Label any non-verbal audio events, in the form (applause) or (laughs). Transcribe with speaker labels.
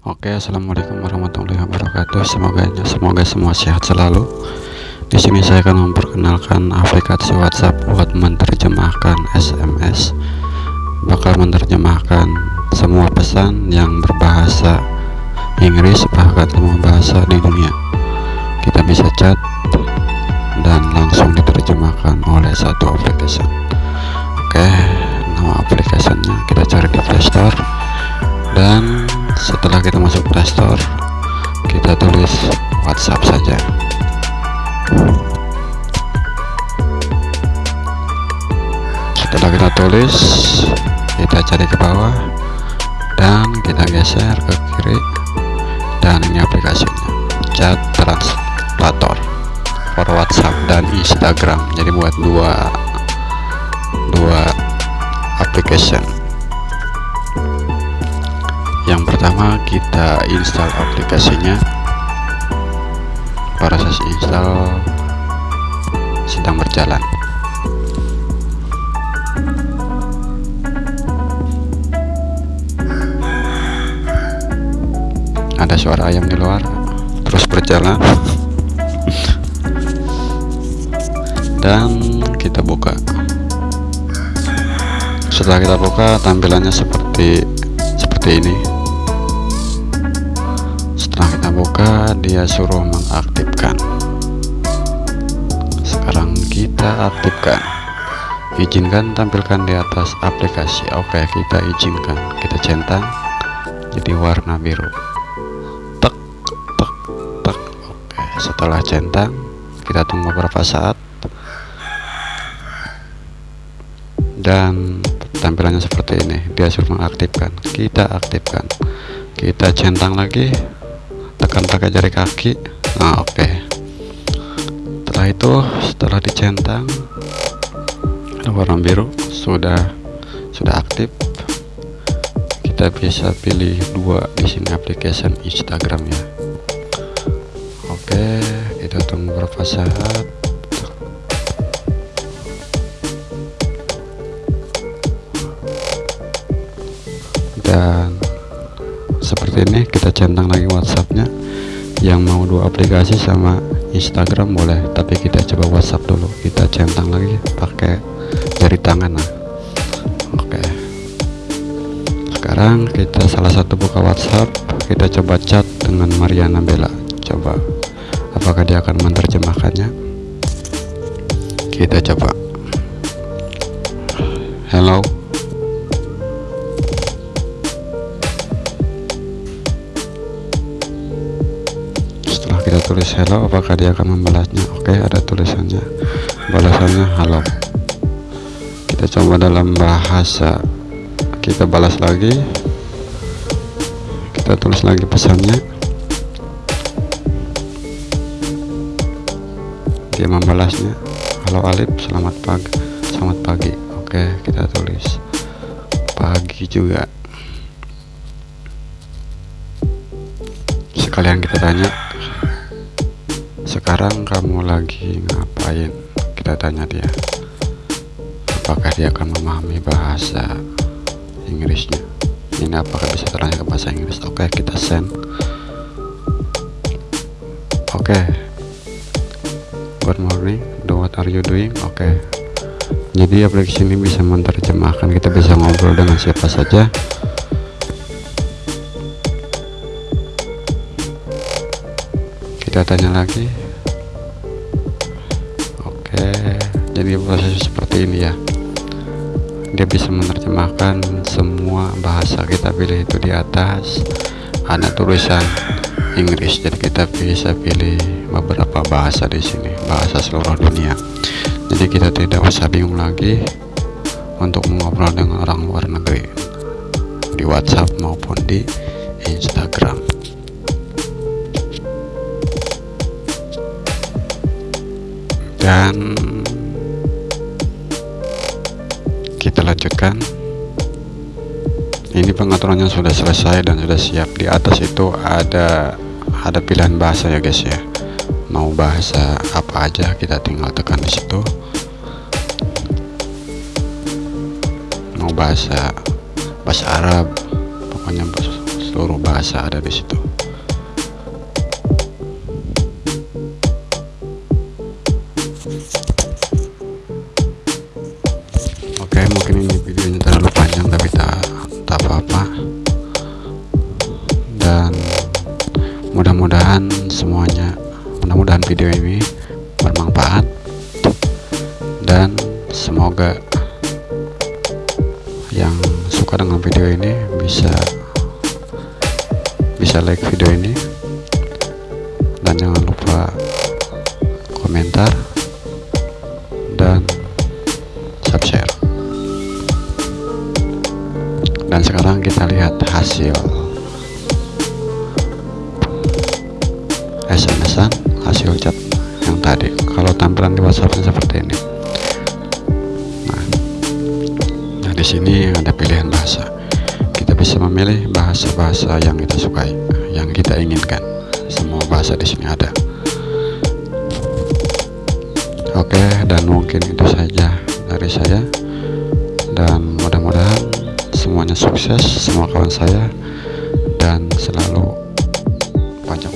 Speaker 1: Oke, assalamualaikum warahmatullahi wabarakatuh. Semoga semoga semua sehat selalu. Di sini saya akan memperkenalkan aplikasi WhatsApp buat menerjemahkan SMS. Bakal menerjemahkan semua pesan yang berbahasa Inggris bahkan semua bahasa di dunia. Kita bisa chat dan langsung diterjemahkan oleh satu aplikasi. Oke, nama aplikasinya kita cari di Play Store dan setelah kita masuk playstore kita tulis whatsapp saja. Setelah kita tulis kita cari ke bawah dan kita geser ke kiri dan ini aplikasinya chat translator for whatsapp dan instagram. Jadi buat dua dua application yang pertama kita install aplikasinya. Proses install sedang berjalan. Ada suara ayam di luar terus berjalan. (laughs) Dan kita buka. Setelah kita buka tampilannya seperti seperti ini dia suruh mengaktifkan. Sekarang kita aktifkan. Izinkan tampilkan di atas aplikasi. Oke kita izinkan. Kita centang jadi warna biru. Tek tek tek. Oke setelah centang kita tunggu beberapa saat. Dan tampilannya seperti ini. Dia suruh mengaktifkan. Kita aktifkan. Kita centang lagi tekan pakai jari kaki. Nah oke. Okay. setelah itu setelah dicentang warna biru sudah sudah aktif. Kita bisa pilih dua di sini application Instagram ya. Oke okay, kita tunggu beberapa saat. Dan seperti ini kita centang lagi WhatsAppnya yang mau dua aplikasi sama Instagram boleh tapi kita coba WhatsApp dulu. Kita centang lagi pakai jari tangan nah oke. Sekarang kita salah satu buka WhatsApp. Kita coba chat dengan Mariana Bella. Coba. Apakah dia akan menerjemahkannya? Kita coba. Hello kita tulis hello apakah dia akan membalasnya? Oke ada tulisannya. Balasannya halo. Kita coba dalam bahasa. Kita balas lagi. Kita tulis lagi pesannya. Dia membalasnya. Halo Alip. Selamat pagi selamat pagi. Oke kita tulis pagi juga. Sekalian kita tanya sekarang kamu lagi ngapain? Kita tanya dia. Apakah dia akan memahami bahasa Inggrisnya? Ini apakah bisa terangnya ke bahasa Inggris? Oke okay, kita send. Oke. Okay. good morning. What are you doing? Oke. Okay. jadi aplikasi ini bisa menerjemahkan kita bisa ngobrol dengan siapa saja. Kita tanya lagi jadi proses seperti ini ya. Dia bisa menerjemahkan semua bahasa kita pilih itu di atas. Ada tulisan Inggris. Jadi kita bisa pilih beberapa bahasa di sini. Bahasa seluruh dunia. Jadi kita tidak usah bingung lagi untuk mengobrol dengan orang luar negeri. Di WhatsApp maupun di Instagram. Dan lanjutkan ini pengaturannya sudah selesai dan sudah siap. Di atas itu ada ada pilihan bahasa ya guys ya. Mau bahasa apa aja kita tinggal tekan di situ. Mau bahasa bahasa Arab pokoknya seluruh bahasa ada di situ mungkin ini videonya terlalu panjang tapi tak tak apa-apa. Dan mudah-mudahan semuanya mudah-mudahan video ini bermanfaat. Dan semoga yang suka dengan video ini bisa bisa like video ini hasil SMS-an hasil chat yang tadi. Kalau tampilan di WhatsApp seperti ini. Nah, nah di sini ada pilihan bahasa. Kita bisa memilih bahasa-bahasa yang kita sukai yang kita inginkan. Semua bahasa di sini ada. Oke dan mungkin itu saja dari saya. Dan semuanya sukses semua kawan saya dan selalu panjang